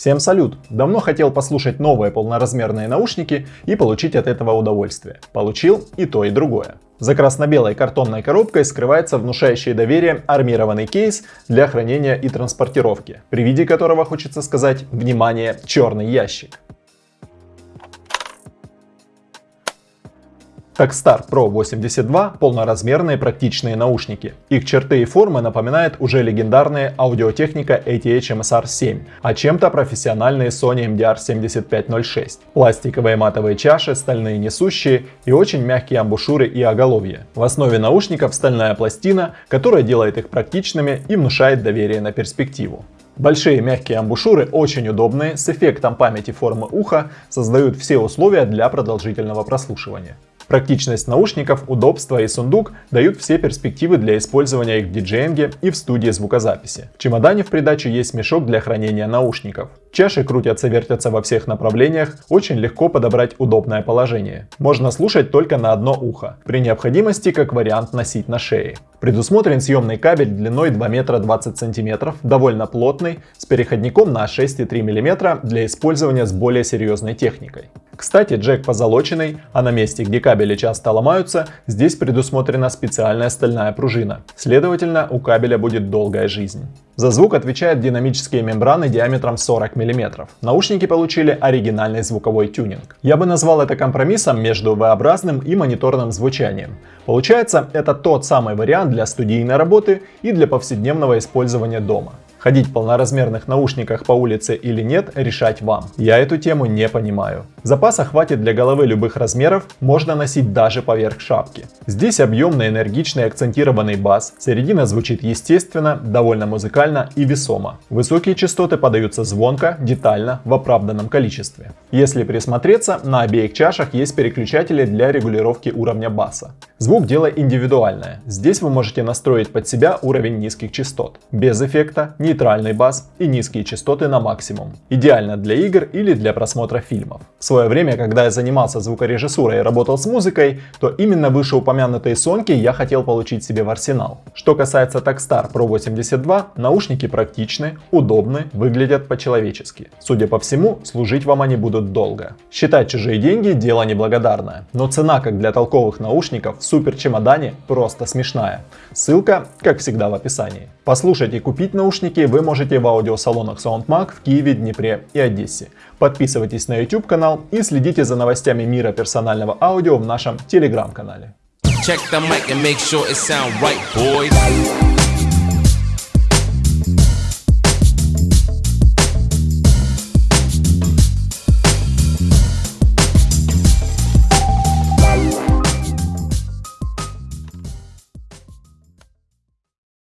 Всем салют! Давно хотел послушать новые полноразмерные наушники и получить от этого удовольствие. Получил и то, и другое. За красно-белой картонной коробкой скрывается внушающий доверие армированный кейс для хранения и транспортировки, при виде которого хочется сказать «Внимание! Черный ящик!». Takstar Pro 82 – полноразмерные практичные наушники. Их черты и формы напоминают уже легендарные аудиотехника ATH MSR7, а чем-то профессиональные Sony MDR 7506. Пластиковые матовые чаши, стальные несущие и очень мягкие амбушюры и оголовье. В основе наушников стальная пластина, которая делает их практичными и внушает доверие на перспективу. Большие мягкие амбушюры очень удобные, с эффектом памяти формы уха, создают все условия для продолжительного прослушивания. Практичность наушников, удобство и сундук дают все перспективы для использования их в диджеинге и в студии звукозаписи. В чемодане в придачу есть мешок для хранения наушников. Чаши крутятся, вертятся во всех направлениях, очень легко подобрать удобное положение. Можно слушать только на одно ухо, при необходимости как вариант носить на шее. Предусмотрен съемный кабель длиной 2 метра 20 сантиметров, довольно плотный, с переходником на 6,3 мм для использования с более серьезной техникой. Кстати, джек позолоченный, а на месте, где кабели часто ломаются, здесь предусмотрена специальная стальная пружина. Следовательно, у кабеля будет долгая жизнь. За звук отвечают динамические мембраны диаметром 40 мм. Наушники получили оригинальный звуковой тюнинг. Я бы назвал это компромиссом между V-образным и мониторным звучанием. Получается, это тот самый вариант для студийной работы и для повседневного использования дома. Ходить в полноразмерных наушниках по улице или нет, решать вам. Я эту тему не понимаю. Запаса хватит для головы любых размеров, можно носить даже поверх шапки. Здесь объемный, энергичный, акцентированный бас, середина звучит естественно, довольно музыкально и весомо. Высокие частоты подаются звонко, детально, в оправданном количестве. Если присмотреться, на обеих чашах есть переключатели для регулировки уровня баса. Звук дело индивидуальное, здесь вы можете настроить под себя уровень низких частот, без эффекта, нейтральный бас и низкие частоты на максимум. Идеально для игр или для просмотра фильмов. В свое время, когда я занимался звукорежиссурой и работал с музыкой, то именно вышеупомянутые сонки я хотел получить себе в арсенал. Что касается Takstar Pro 82, наушники практичны, удобны, выглядят по-человечески. Судя по всему, служить вам они будут долго. Считать чужие деньги – дело неблагодарное, но цена как для толковых наушников в супер чемодане просто смешная. Ссылка, как всегда, в описании. Послушать и купить наушники вы можете в аудиосалонах SoundMag в Киеве, Днепре и Одессе. Подписывайтесь на YouTube канал и следите за новостями мира персонального аудио в нашем телеграм-канале. Check the mic and make sure it sound right, boys.